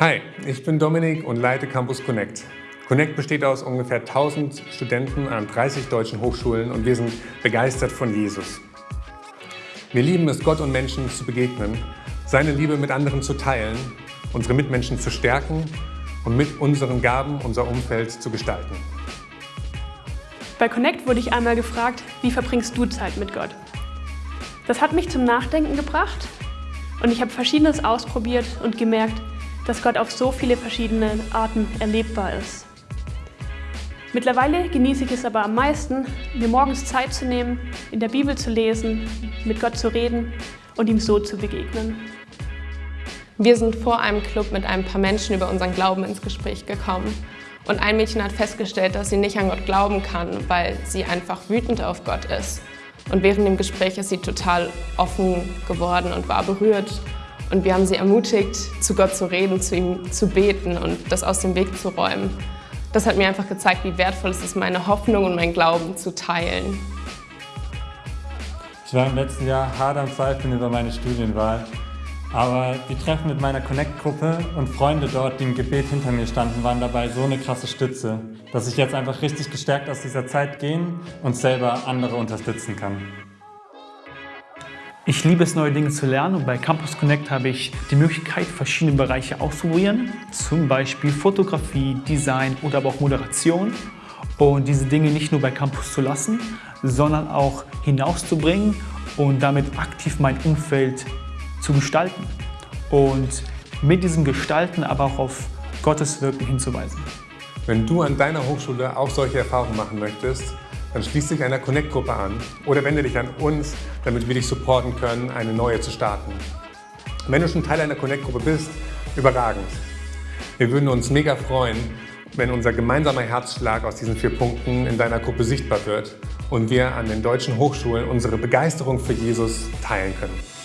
Hi, ich bin Dominik und leite Campus Connect. Connect besteht aus ungefähr 1000 Studenten an 30 deutschen Hochschulen und wir sind begeistert von Jesus. Wir lieben es, Gott und Menschen zu begegnen, seine Liebe mit anderen zu teilen, unsere Mitmenschen zu stärken und mit unseren Gaben unser Umfeld zu gestalten. Bei Connect wurde ich einmal gefragt, wie verbringst du Zeit mit Gott? Das hat mich zum Nachdenken gebracht und ich habe Verschiedenes ausprobiert und gemerkt, dass Gott auf so viele verschiedene Arten erlebbar ist. Mittlerweile genieße ich es aber am meisten, mir morgens Zeit zu nehmen, in der Bibel zu lesen, mit Gott zu reden und ihm so zu begegnen. Wir sind vor einem Club mit ein paar Menschen über unseren Glauben ins Gespräch gekommen. Und ein Mädchen hat festgestellt, dass sie nicht an Gott glauben kann, weil sie einfach wütend auf Gott ist. Und während dem Gespräch ist sie total offen geworden und war berührt und wir haben sie ermutigt, zu Gott zu reden, zu ihm zu beten und das aus dem Weg zu räumen. Das hat mir einfach gezeigt, wie wertvoll es ist, meine Hoffnung und mein Glauben zu teilen. Ich war im letzten Jahr hart am Zweifeln über meine Studienwahl. Aber die Treffen mit meiner Connect-Gruppe und Freunde dort, die im Gebet hinter mir standen, waren dabei so eine krasse Stütze, dass ich jetzt einfach richtig gestärkt aus dieser Zeit gehen und selber andere unterstützen kann. Ich liebe es, neue Dinge zu lernen und bei Campus Connect habe ich die Möglichkeit, verschiedene Bereiche auszuprobieren, zum Beispiel Fotografie, Design oder aber auch Moderation. Und diese Dinge nicht nur bei Campus zu lassen, sondern auch hinauszubringen und damit aktiv mein Umfeld zu gestalten. Und mit diesem Gestalten aber auch auf Gottes Wirken hinzuweisen. Wenn du an deiner Hochschule auch solche Erfahrungen machen möchtest, dann schließ dich einer Connect-Gruppe an oder wende dich an uns, damit wir dich supporten können, eine neue zu starten. Wenn du schon Teil einer Connect-Gruppe bist, überragend. Wir würden uns mega freuen, wenn unser gemeinsamer Herzschlag aus diesen vier Punkten in deiner Gruppe sichtbar wird und wir an den deutschen Hochschulen unsere Begeisterung für Jesus teilen können.